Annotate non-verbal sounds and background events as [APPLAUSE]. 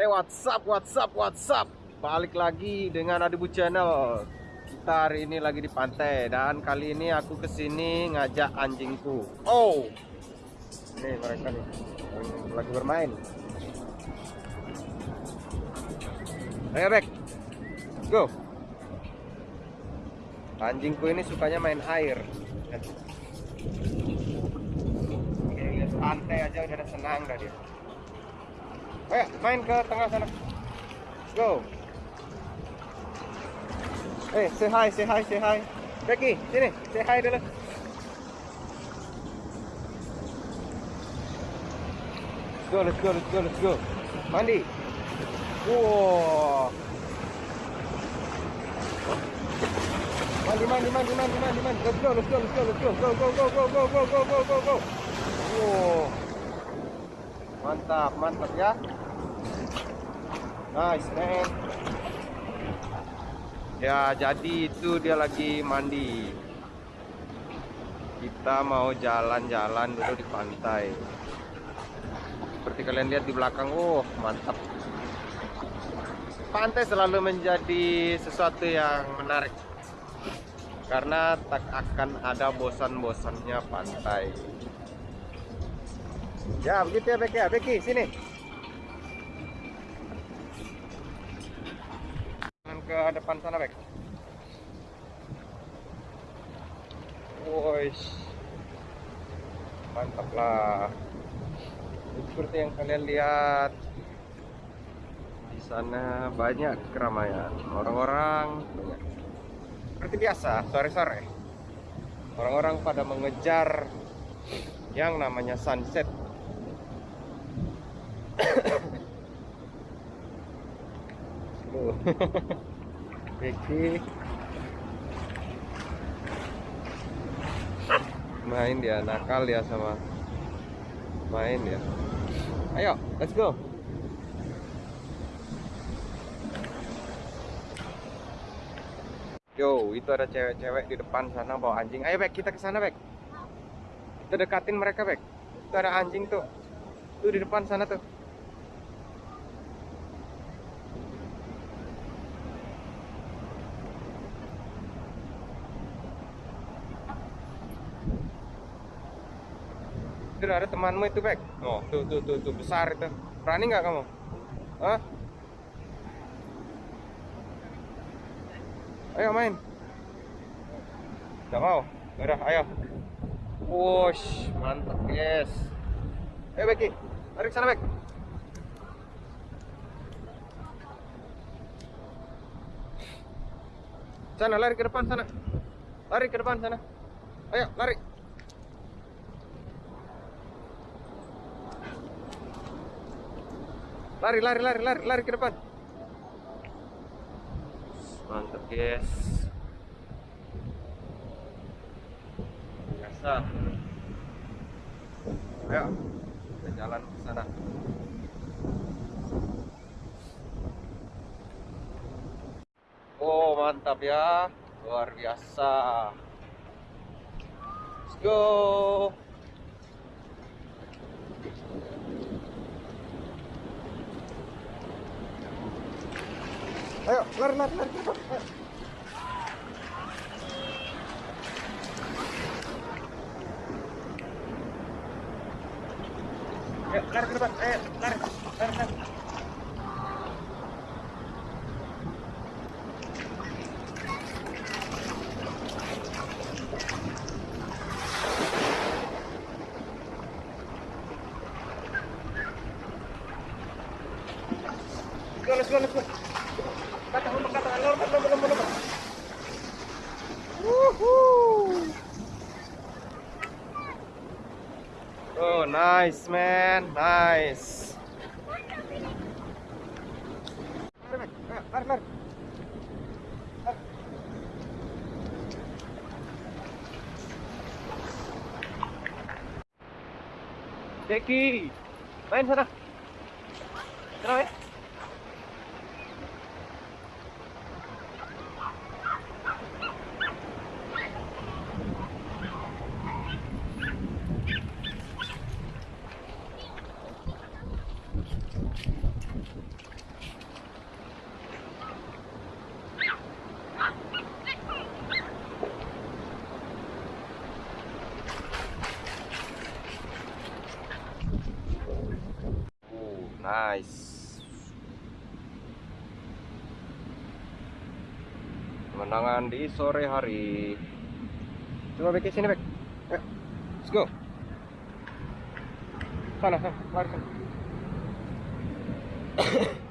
Hey what's up, what's up, what's up Balik lagi dengan Adibu Channel. Kita hari ini lagi di pantai Dan kali ini aku ke sini ngajak anjingku. Oh Ini mereka nih. Lagi bermain. Bek Go. Anjingku ini sukanya main air. Oke, pantai aja udah senang dah dia Ayo main ke tengah sana. Go. Eh, say hi, say hi, say hi. Becky, sini, say hi dulu. Let's go, let's go, let's go, let's go. Mandi. Wow. Mandi, mandi, mandi, mandi, mandi, mandi. Let's go, let's go, let's go, let's go. Go, go, go, go, go, go, go, go, go, go. Wow. Mantap, mantap ya. Nice man. Ya, jadi itu dia lagi mandi. Kita mau jalan-jalan dulu di pantai. Seperti kalian lihat di belakang, oh mantap. Pantai selalu menjadi sesuatu yang menarik. Karena tak akan ada bosan-bosannya pantai. Ya, begitu ya ya. Becky, sini. ke depan sana, Bek. Woish. Mantap lah. Seperti yang kalian lihat. Di sana banyak keramaian. Orang-orang. Seperti biasa, sore-sore. Orang-orang pada mengejar yang namanya sunset. Becky main dia nakal ya sama main ya ayo let's go. Yo itu ada cewek-cewek di depan sana bawa anjing. Ayo Bek kita ke sana Bek. Kita dekatin mereka Bek. Itu ada anjing tuh. Tuh di depan sana tuh Itu ada temanmu itu, Bek. Oh, tuh, tuh, tuh, tuh, besar itu. Berani nggak kamu? Hah? Ayo main. Nggak mau? Udah, ayo. Wush, mantap, yes. Ayo, Becky. Lari ke sana, Bek. Sana, lari ke depan sana. Lari ke depan sana. Ayo, lari. Lari, lari, lari, lari, lari ke depan. Mantap, guys. Biasa. Ayo, kita jalan ke sana. Oh, mantap ya. Luar biasa. Let's go. Ayo, keluar, keluar, keluar. Ayo, let's go, let's go. Oh, nice man, nice. Jackie, main sana. Kenapa ya? Nice. Kemenangan di sore hari. Coba ke sini Bek. Let's go. Sana, sana, lari sana. [COUGHS]